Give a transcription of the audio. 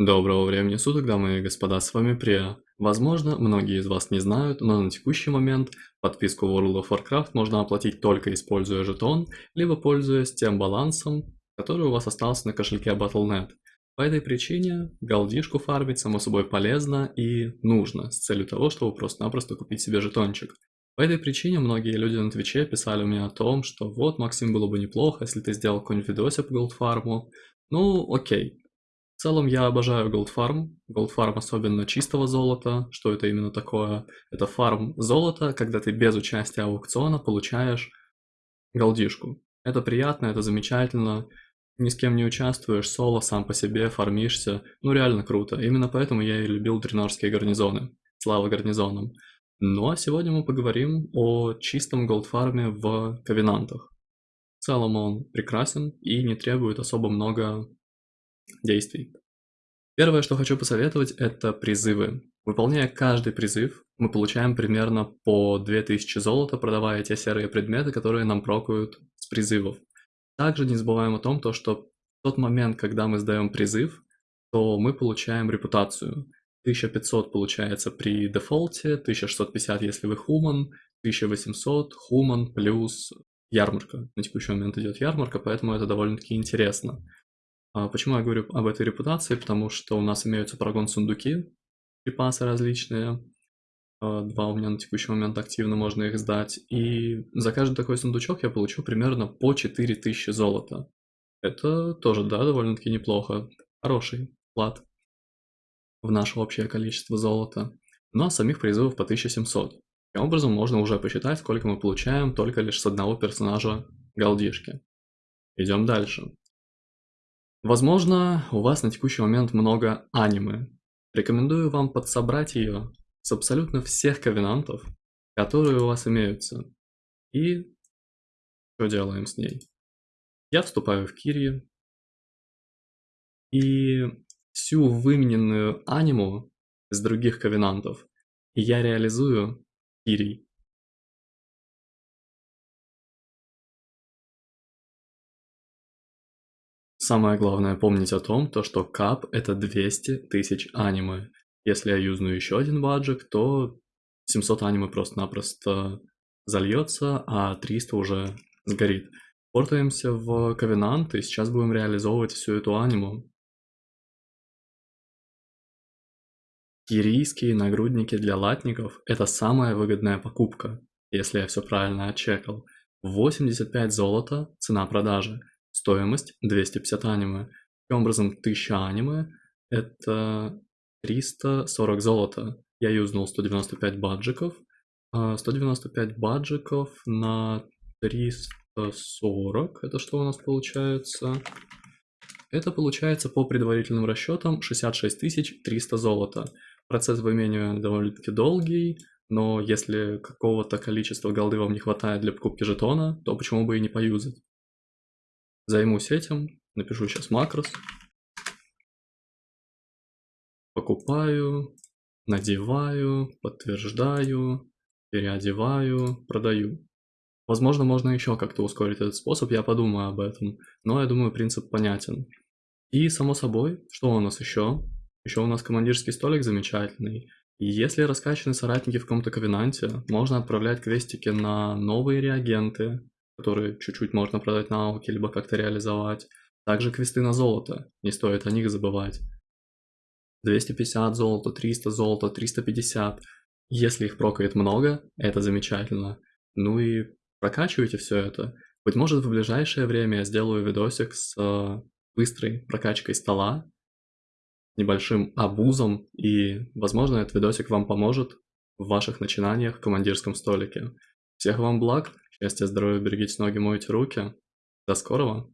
Доброго времени суток, дамы и господа, с вами Прия. Возможно, многие из вас не знают, но на текущий момент подписку World of Warcraft можно оплатить только используя жетон, либо пользуясь тем балансом, который у вас остался на кошельке Battle.net. По этой причине галдишку фармить само собой полезно и нужно, с целью того, чтобы просто-напросто купить себе жетончик. По этой причине многие люди на Твиче писали мне о том, что вот, Максим, было бы неплохо, если ты сделал какой-нибудь видосик по голдфарму. Ну, окей, в целом я обожаю Gold Farm. Gold Farm особенно чистого золота. Что это именно такое? Это фарм золота, когда ты без участия аукциона получаешь голдишку. Это приятно, это замечательно. Ни с кем не участвуешь, соло сам по себе фармишься. Ну реально круто. Именно поэтому я и любил дренорские гарнизоны. Слава гарнизонам. Ну а сегодня мы поговорим о чистом голдфарме в ковенантах. В целом он прекрасен и не требует особо много действий. Первое, что хочу посоветовать, это призывы. Выполняя каждый призыв, мы получаем примерно по 2000 золота, продавая те серые предметы, которые нам прокают с призывов. Также не забываем о том, то, что в тот момент, когда мы сдаем призыв, то мы получаем репутацию. 1500 получается при дефолте, 1650 если вы хуман, 1800 хуман плюс ярмарка. На текущий момент идет ярмарка, поэтому это довольно-таки интересно. А почему я говорю об этой репутации? Потому что у нас имеются прогон-сундуки, припасы различные. А, два у меня на текущий момент активно, можно их сдать. И за каждый такой сундучок я получу примерно по 4000 золота. Это тоже, да, довольно-таки неплохо. Хороший вклад в наше общее количество золота. Ну а самих призывов по 1700. Таким образом, можно уже посчитать, сколько мы получаем только лишь с одного персонажа галдишки. Идем дальше. Возможно, у вас на текущий момент много аниме. Рекомендую вам подсобрать ее с абсолютно всех ковенантов, которые у вас имеются. И что делаем с ней? Я вступаю в Кирии и всю вымененную аниму с других ковенантов я реализую Кирий. Самое главное помнить о том, то что кап это 200 тысяч аниме. Если я юзну еще один баджик, то 700 аниме просто-напросто зальется, а 300 уже сгорит. Портаемся в Ковенант и сейчас будем реализовывать всю эту аниму. Кирийские нагрудники для латников – это самая выгодная покупка, если я все правильно отчекал. 85 золота – цена продажи. Стоимость 250 аниме. Таким образом, 1000 аниме это 340 золота. Я юзнул 195 баджиков. 195 а, баджиков на 340. Это что у нас получается? Это получается по предварительным расчетам 66 300 золота. Процесс выменивания довольно-таки долгий, но если какого-то количества голды вам не хватает для покупки жетона, то почему бы и не поюзать? Займусь этим, напишу сейчас макрос. Покупаю, надеваю, подтверждаю, переодеваю, продаю. Возможно, можно еще как-то ускорить этот способ, я подумаю об этом. Но я думаю, принцип понятен. И, само собой, что у нас еще? Еще у нас командирский столик замечательный. Если раскачаны соратники в каком-то ковенанте, можно отправлять квестики на новые реагенты, которые чуть-чуть можно продать на ауке, либо как-то реализовать. Также квесты на золото, не стоит о них забывать. 250 золота, 300 золота, 350. Если их прокает много, это замечательно. Ну и прокачивайте все это. Быть может в ближайшее время я сделаю видосик с э, быстрой прокачкой стола, небольшим абузом, и возможно этот видосик вам поможет в ваших начинаниях в командирском столике. Всех вам благ! Счастья, здоровья, берегите ноги, мойте руки. До скорого!